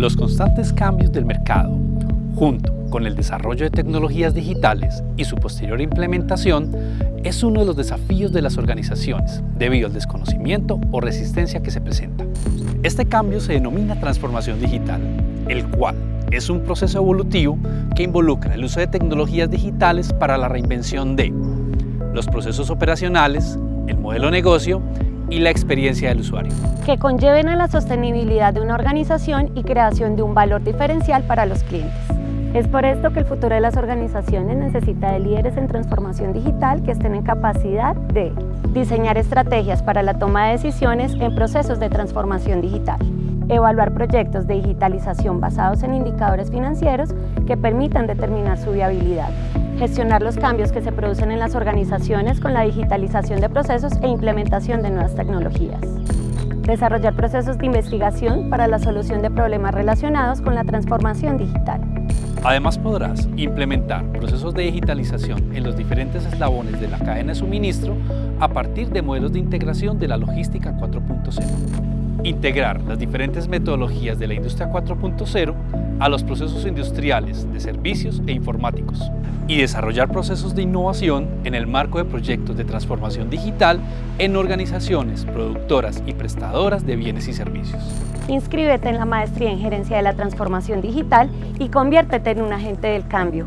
Los constantes cambios del mercado, junto con el desarrollo de tecnologías digitales y su posterior implementación, es uno de los desafíos de las organizaciones debido al desconocimiento o resistencia que se presenta. Este cambio se denomina transformación digital, el cual es un proceso evolutivo que involucra el uso de tecnologías digitales para la reinvención de los procesos operacionales, el modelo de negocio y la experiencia del usuario. Que conlleven a la sostenibilidad de una organización y creación de un valor diferencial para los clientes. Es por esto que el futuro de las organizaciones necesita de líderes en transformación digital que estén en capacidad de diseñar estrategias para la toma de decisiones en procesos de transformación digital, evaluar proyectos de digitalización basados en indicadores financieros que permitan determinar su viabilidad, gestionar los cambios que se producen en las organizaciones con la digitalización de procesos e implementación de nuevas tecnologías. Desarrollar procesos de investigación para la solución de problemas relacionados con la transformación digital. Además podrás implementar procesos de digitalización en los diferentes eslabones de la cadena de suministro a partir de modelos de integración de la logística 4.0. Integrar las diferentes metodologías de la industria 4.0 a los procesos industriales de servicios e informáticos y desarrollar procesos de innovación en el marco de proyectos de transformación digital en organizaciones productoras y prestadoras de bienes y servicios. Inscríbete en la Maestría en Gerencia de la Transformación Digital y conviértete en un agente del cambio.